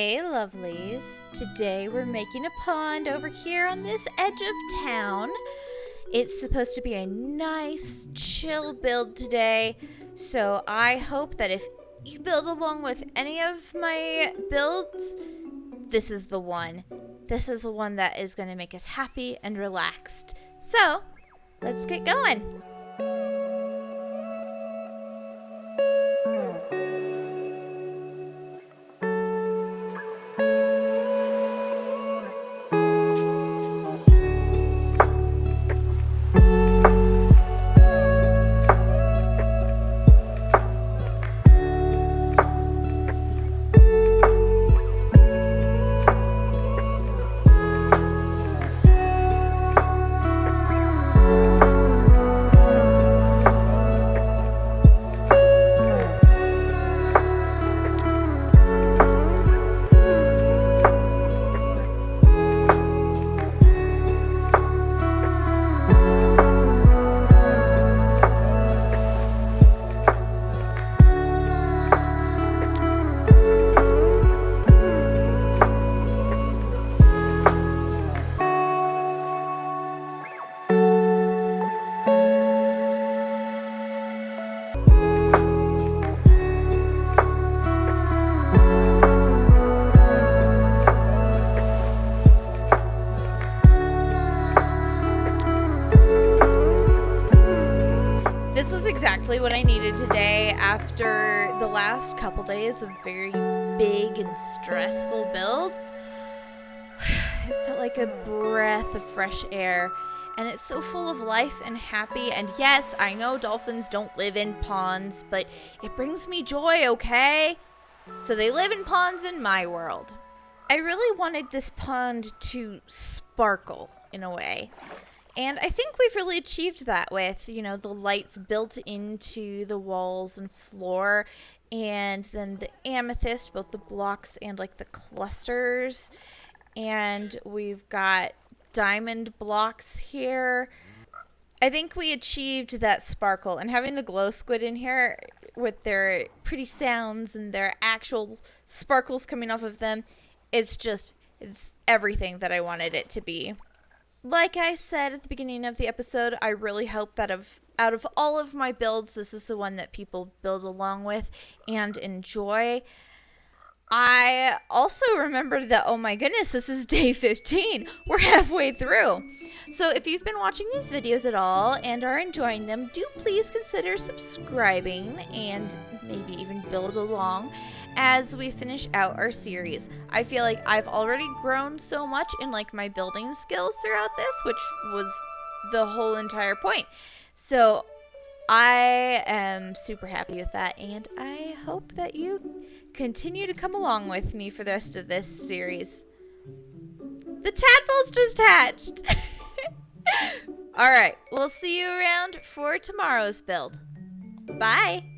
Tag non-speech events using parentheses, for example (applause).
Hey lovelies, today we're making a pond over here on this edge of town. It's supposed to be a nice, chill build today, so I hope that if you build along with any of my builds, this is the one. This is the one that is going to make us happy and relaxed. So, let's get going. Exactly what I needed today after the last couple days of very big and stressful builds. (sighs) It felt like a breath of fresh air, and it's so full of life and happy. And yes, I know dolphins don't live in ponds, but it brings me joy, okay? So they live in ponds in my world. I really wanted this pond to sparkle in a way. And I think we've really achieved that with, you know, the lights built into the walls and floor and then the amethyst, both the blocks and like the clusters. And we've got diamond blocks here. I think we achieved that sparkle and having the glow squid in here with their pretty sounds and their actual sparkles coming off of them, it's just it's everything that I wanted it to be like I said at the beginning of the episode, I really hope that of out of all of my builds, this is the one that people build along with and enjoy. I also remembered that, oh my goodness, this is day 15. We're halfway through. So if you've been watching these videos at all and are enjoying them, do please consider subscribing and maybe even build along as we finish out our series. I feel like I've already grown so much in like my building skills throughout this, which was the whole entire point. So I am super happy with that and I hope that you continue to come along with me for the rest of this series. The tadpole's just hatched. (laughs) All right, we'll see you around for tomorrow's build. Bye.